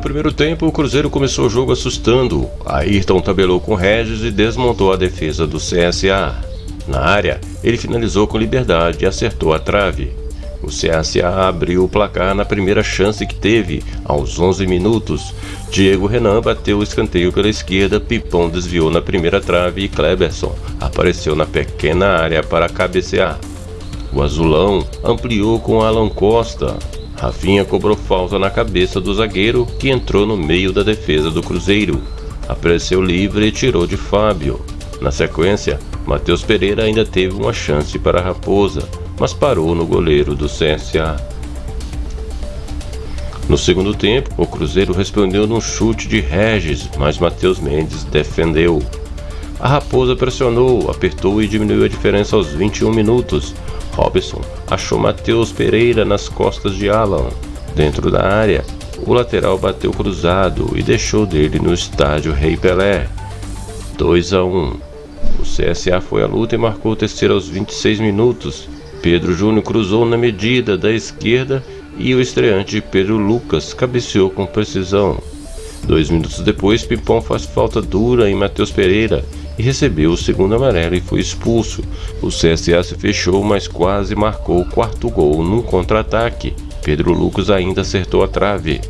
primeiro tempo, o Cruzeiro começou o jogo assustando. Ayrton tabelou com Regis e desmontou a defesa do CSA. Na área, ele finalizou com liberdade e acertou a trave. O CSA abriu o placar na primeira chance que teve, aos 11 minutos. Diego Renan bateu o escanteio pela esquerda, Pipão desviou na primeira trave e Kleberson apareceu na pequena área para cabecear. O azulão ampliou com Alan Costa. Rafinha cobrou falta na cabeça do zagueiro, que entrou no meio da defesa do Cruzeiro. Apareceu livre e tirou de Fábio. Na sequência, Matheus Pereira ainda teve uma chance para a Raposa, mas parou no goleiro do CSA. No segundo tempo, o Cruzeiro respondeu num chute de Regis, mas Matheus Mendes defendeu. A Raposa pressionou, apertou e diminuiu a diferença aos 21 minutos. Robson achou Matheus Pereira nas costas de Alan. Dentro da área, o lateral bateu cruzado e deixou dele no estádio Rei Pelé. 2 a 1. O CSA foi à luta e marcou o terceiro aos 26 minutos. Pedro Júnior cruzou na medida da esquerda e o estreante Pedro Lucas cabeceou com precisão. Dois minutos depois, Pipão faz falta dura em Matheus Pereira e recebeu o segundo amarelo e foi expulso. O CSA se fechou, mas quase marcou o quarto gol num contra-ataque. Pedro Lucas ainda acertou a trave.